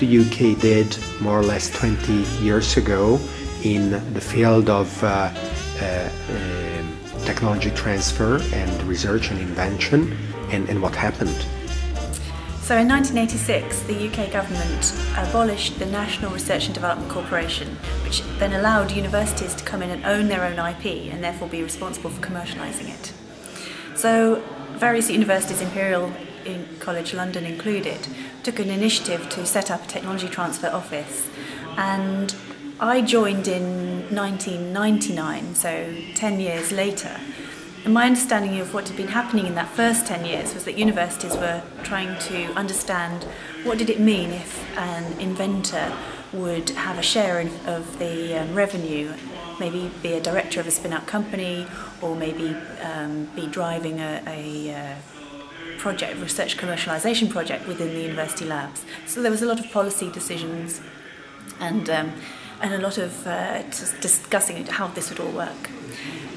the UK did more or less 20 years ago in the field of uh, uh, um, technology transfer and research and invention, and, and what happened? So in 1986, the UK government abolished the National Research and Development Corporation, which then allowed universities to come in and own their own IP and therefore be responsible for commercialising it. So various universities, Imperial College London included, took an initiative to set up a technology transfer office. And I joined in 1999, so 10 years later, and my understanding of what had been happening in that first 10 years was that universities were trying to understand what did it mean if an inventor would have a share of the um, revenue, maybe be a director of a spin-out company or maybe um, be driving a, a uh, project, research commercialization project within the university labs. So there was a lot of policy decisions and, um, and a lot of uh, discussing how this would all work.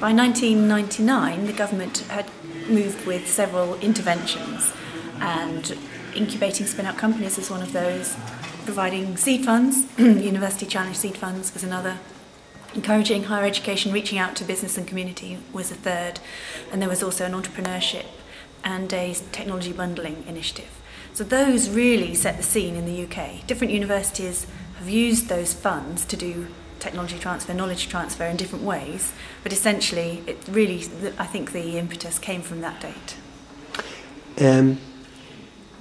By 1999, the government had moved with several interventions, and incubating spin-out companies is one of those, providing seed funds, University Challenge seed funds was another, encouraging higher education, reaching out to business and community was a third, and there was also an entrepreneurship and a technology bundling initiative. So those really set the scene in the UK. Different universities have used those funds to do technology transfer, knowledge transfer in different ways, but essentially it really, I think the impetus came from that date. Um,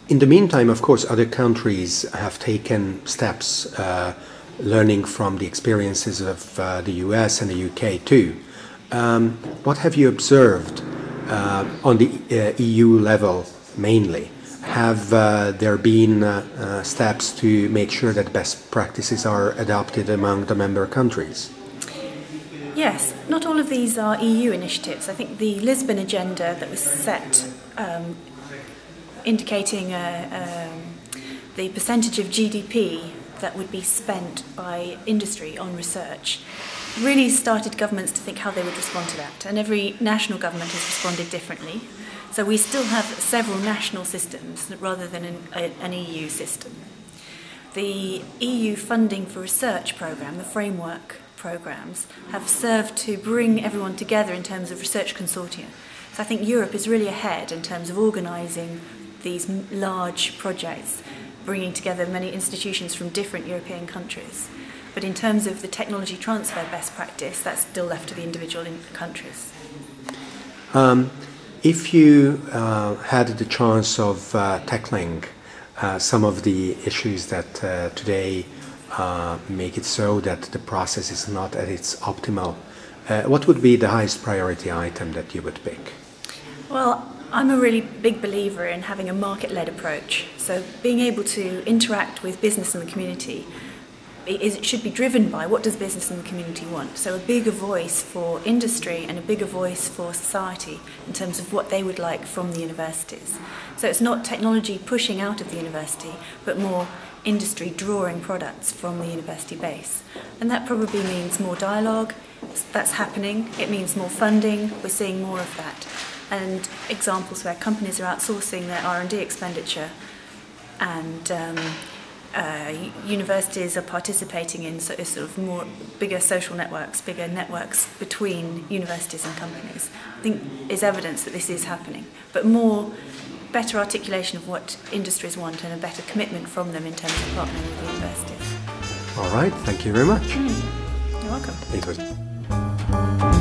in the meantime, of course, other countries have taken steps uh, learning from the experiences of uh, the US and the UK too. Um, what have you observed on the uh, EU level mainly? have uh, there been uh, uh, steps to make sure that best practices are adopted among the member countries? Yes, not all of these are EU initiatives. I think the Lisbon agenda that was set um, indicating uh, um, the percentage of GDP that would be spent by industry on research really started governments to think how they would respond to that. And every national government has responded differently. So we still have several national systems rather than an, a, an EU system. The EU funding for research programme, the framework programmes, have served to bring everyone together in terms of research consortia. So I think Europe is really ahead in terms of organising these large projects, bringing together many institutions from different European countries. But in terms of the technology transfer best practice, that's still left to the individual countries. Um, if you uh, had the chance of uh, tackling uh, some of the issues that uh, today uh, make it so that the process is not at its optimal, uh, what would be the highest priority item that you would pick? Well, I'm a really big believer in having a market-led approach. So being able to interact with business and the community it should be driven by what does business and the community want. So a bigger voice for industry and a bigger voice for society in terms of what they would like from the universities. So it's not technology pushing out of the university, but more industry drawing products from the university base. And that probably means more dialogue, that's happening. It means more funding, we're seeing more of that. And examples where companies are outsourcing their R&D expenditure and um, uh, universities are participating in sort of, sort of more bigger social networks, bigger networks between universities and companies, I think is evidence that this is happening. But more better articulation of what industries want and a better commitment from them in terms of partnering with universities. All right, thank you very much. Mm. You're welcome. Was